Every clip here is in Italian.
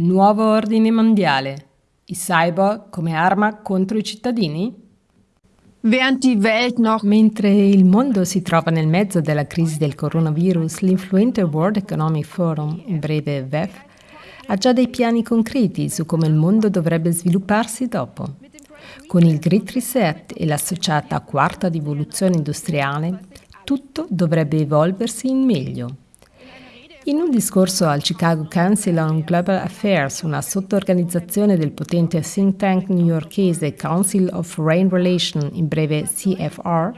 Nuovo ordine mondiale. I cyborg come arma contro i cittadini? Mentre il mondo si trova nel mezzo della crisi del coronavirus, l'influente World Economic Forum, in breve WEF, ha già dei piani concreti su come il mondo dovrebbe svilupparsi dopo. Con il Great Reset e l'associata quarta rivoluzione industriale, tutto dovrebbe evolversi in meglio. In un discorso al Chicago Council on Global Affairs, una sottoorganizzazione del potente think tank newyorkese Council of Foreign Relations, in breve CFR,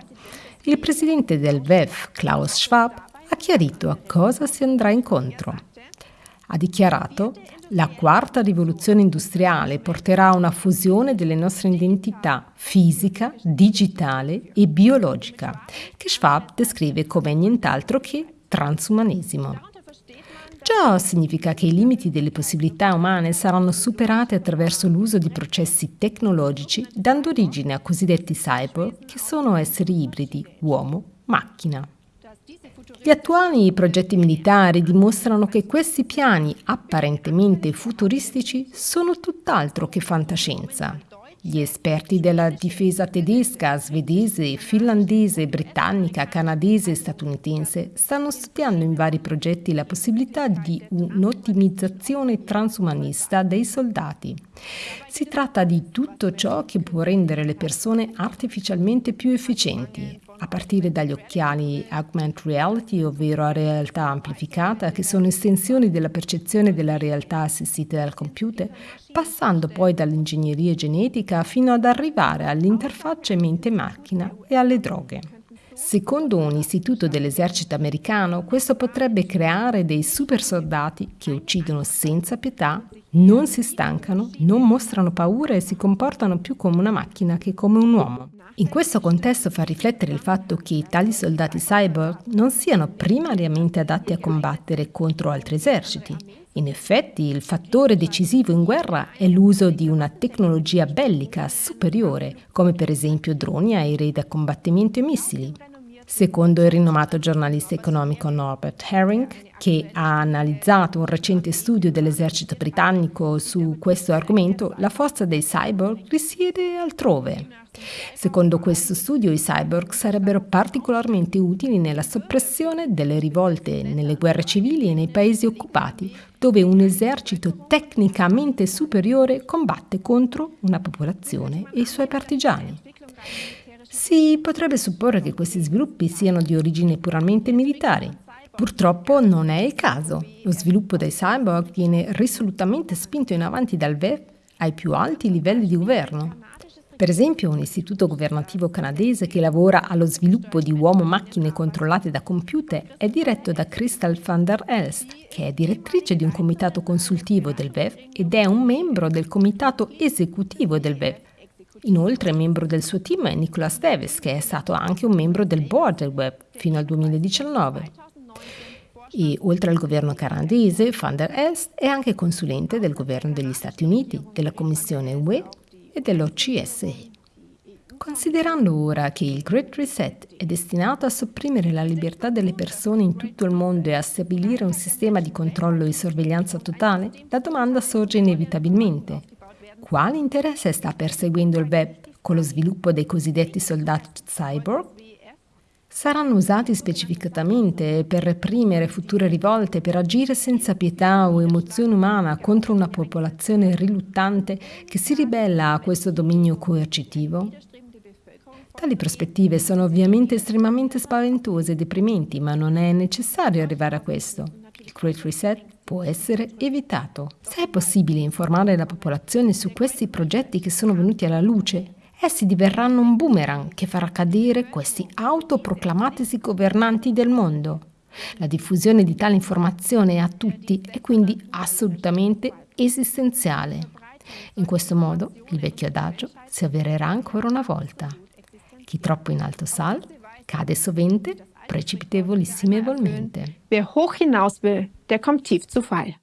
il presidente del WEF, Klaus Schwab, ha chiarito a cosa si andrà incontro. Ha dichiarato la quarta rivoluzione industriale porterà a una fusione delle nostre identità fisica, digitale e biologica, che Schwab descrive come nient'altro che transumanesimo. Ciò significa che i limiti delle possibilità umane saranno superati attraverso l'uso di processi tecnologici, dando origine a cosiddetti cyborg, che sono esseri ibridi uomo-macchina. Gli attuali progetti militari dimostrano che questi piani apparentemente futuristici sono tutt'altro che fantascienza. Gli esperti della difesa tedesca, svedese, finlandese, britannica, canadese e statunitense stanno studiando in vari progetti la possibilità di un'ottimizzazione transumanista dei soldati. Si tratta di tutto ciò che può rendere le persone artificialmente più efficienti, a partire dagli occhiali augmented reality, ovvero a realtà amplificata, che sono estensioni della percezione della realtà assistita dal computer, passando poi dall'ingegneria genetica fino ad arrivare all'interfaccia mente-macchina e alle droghe. Secondo un istituto dell'esercito americano, questo potrebbe creare dei super soldati che uccidono senza pietà, non si stancano, non mostrano paura e si comportano più come una macchina che come un uomo. In questo contesto fa riflettere il fatto che tali soldati cyborg non siano primariamente adatti a combattere contro altri eserciti. In effetti, il fattore decisivo in guerra è l'uso di una tecnologia bellica superiore, come per esempio droni, aerei da combattimento e missili. Secondo il rinomato giornalista economico Norbert Herring, che ha analizzato un recente studio dell'esercito britannico su questo argomento, la forza dei cyborg risiede altrove. Secondo questo studio i cyborg sarebbero particolarmente utili nella soppressione delle rivolte nelle guerre civili e nei paesi occupati, dove un esercito tecnicamente superiore combatte contro una popolazione e i suoi partigiani. Si potrebbe supporre che questi sviluppi siano di origine puramente militare. Purtroppo non è il caso. Lo sviluppo dei cyborg viene risolutamente spinto in avanti dal VEF ai più alti livelli di governo. Per esempio, un istituto governativo canadese che lavora allo sviluppo di uomo-macchine controllate da computer è diretto da Crystal van der Elst, che è direttrice di un comitato consultivo del VEF ed è un membro del comitato esecutivo del VEF, Inoltre membro del suo team è Nicholas Davis, che è stato anche un membro del board del web fino al 2019. E oltre al governo canadese, Van Est è anche consulente del governo degli Stati Uniti, della Commissione UE e dell'OCSE. Considerando ora che il Great Reset è destinato a sopprimere la libertà delle persone in tutto il mondo e a stabilire un sistema di controllo e sorveglianza totale, la domanda sorge inevitabilmente quale interesse sta perseguendo il web con lo sviluppo dei cosiddetti soldati cyborg? Saranno usati specificatamente per reprimere future rivolte, per agire senza pietà o emozione umana contro una popolazione riluttante che si ribella a questo dominio coercitivo? Tali prospettive sono ovviamente estremamente spaventose e deprimenti, ma non è necessario arrivare a questo. Il Great Reset può essere evitato. Se è possibile informare la popolazione su questi progetti che sono venuti alla luce, essi diverranno un boomerang che farà cadere questi autoproclamatisi governanti del mondo. La diffusione di tale informazione a tutti è quindi assolutamente esistenziale. In questo modo il vecchio adagio si avvererà ancora una volta. Chi troppo in alto sal, cade sovente precipitevolissimevolmente. Wer hoch hinaus will, der kommt tief zu Fall.